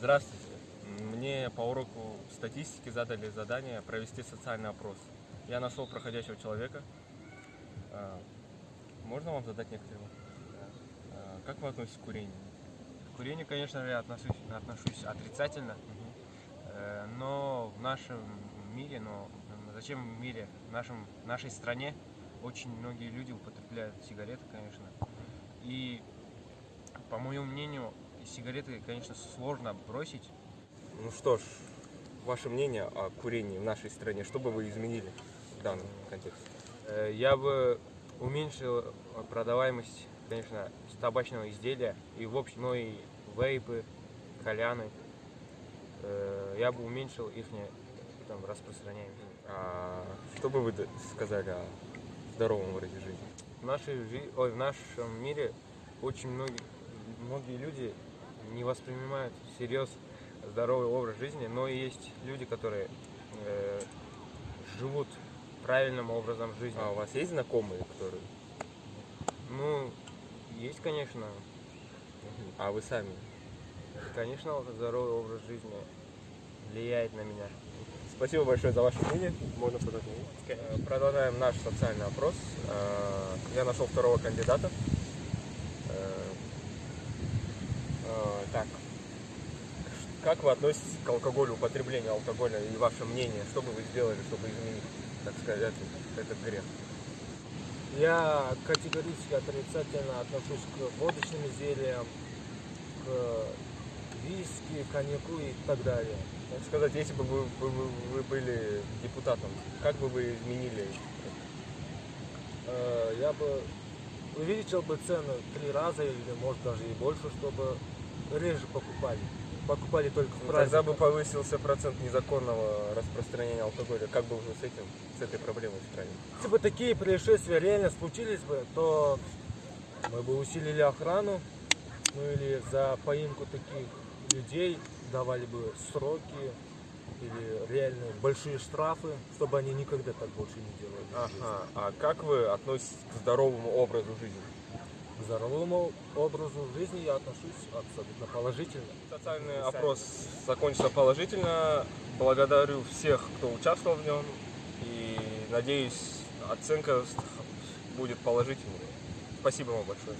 Здравствуйте. Мне по уроку статистики задали задание провести социальный опрос. Я нашел проходящего человека. А, Можно вам задать некоторые вопросы? А, Как вы относитесь к курению? К курению, конечно, я отношусь, отношусь отрицательно, э, но в нашем мире, но зачем в мире, в нашем, в нашей стране очень многие люди употребляют сигареты, конечно. И, по моему мнению, сигареты, конечно, сложно бросить. Ну что ж, ваше мнение о курении в нашей стране, что бы вы изменили в данном контексте? Э, Я бы уменьшил продаваемость, конечно, табачного изделия и в общем, ну и вейпы, кальяны. Э, Я бы уменьшил их там, распространяемость. А что бы вы сказали о здоровом образе жизни? В, нашей, жи- ой, в нашем мире очень многие, многие люди не воспринимают всерьез здоровый образ жизни, но и есть люди, которые э, живут правильным образом жизни. А у вас есть знакомые, которые... Ну, есть, конечно, А вы сами? конечно, здоровый образ жизни влияет на меня. Спасибо большое за ваше мнение. Можно мнение. Э, Продолжаем наш социальный опрос. Э, Я нашел второго кандидата. Э, э, Так. Как вы относитесь к алкоголю, употреблению алкоголя и ваше мнение? Что бы вы сделали, чтобы изменить, так сказать, этот, грех? Я категорически отрицательно отношусь к водочным изделиям, к виски, коньяку и так далее. Так сказать, если бы вы, вы- вы- вы были депутатом, как бы вы изменили? Э, Я бы увеличил бы цену в три раза или может даже и больше, чтобы реже покупали. Покупали только в Ну, Тогда праздник. бы повысился процент незаконного распространения алкоголя. Как бы вы с этим, с этой проблемой справились? Если бы такие происшествия реально случились бы, то мы бы усилили охрану, ну или за поимку таких людей давали бы сроки или реальные большие штрафы, чтобы они никогда так больше не делали. Ага. А как вы относитесь к здоровому образу жизни? К здоровому образу жизни я отношусь абсолютно положительно. Социальный опрос закончился положительно. Благодарю всех, кто участвовал в нем. И надеюсь, оценка будет положительной. Спасибо вам большое.